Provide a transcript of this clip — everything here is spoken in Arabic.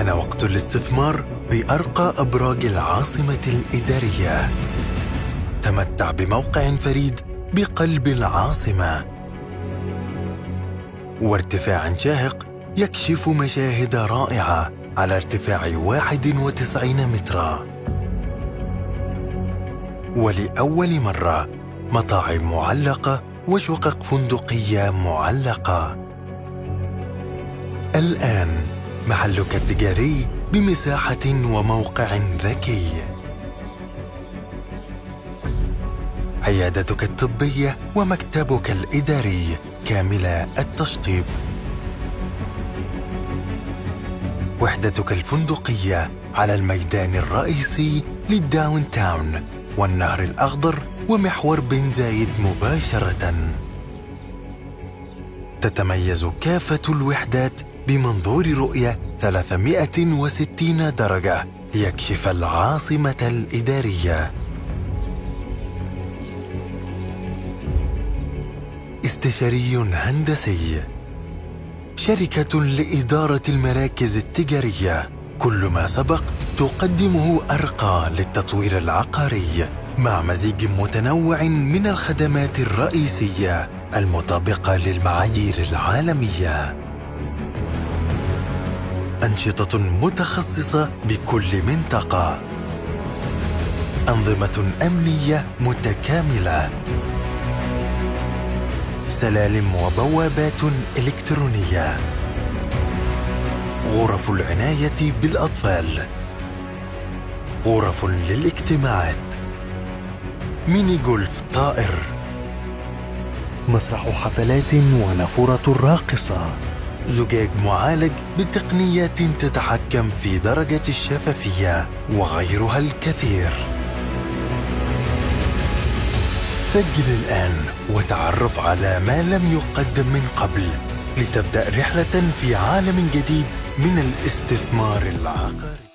حان وقت الاستثمار بأرقى أبراج العاصمة الإدارية. تمتع بموقع فريد بقلب العاصمة. وارتفاع شاهق يكشف مشاهد رائعة على ارتفاع 91 مترا. ولأول مرة مطاعم معلقة وشقق فندقية معلقة. الآن محلك التجاري بمساحة وموقع ذكي. عيادتك الطبية ومكتبك الإداري كامل التشطيب. وحدتك الفندقية على الميدان الرئيسي للداون تاون والنهر الأخضر ومحور بن زايد مباشرة. تتميز كافة الوحدات بمنظور رؤية 360 درجة ليكشف العاصمة الإدارية. استشاري هندسي. شركة لإدارة المراكز التجارية. كل ما سبق تقدمه أرقى للتطوير العقاري. مع مزيج متنوع من الخدمات الرئيسية المطابقة للمعايير العالمية. أنشطة متخصصة بكل منطقة. أنظمة أمنية متكاملة. سلالم وبوابات إلكترونية. غرف العناية بالأطفال. غرف للاجتماعات. ميني جولف طائر. مسرح حفلات ونافورة راقصة. زجاج معالج بتقنيات تتحكم في درجة الشفافية وغيرها الكثير. سجل الآن وتعرف على ما لم يقدم من قبل لتبدأ رحلة في عالم جديد من الاستثمار العقاري.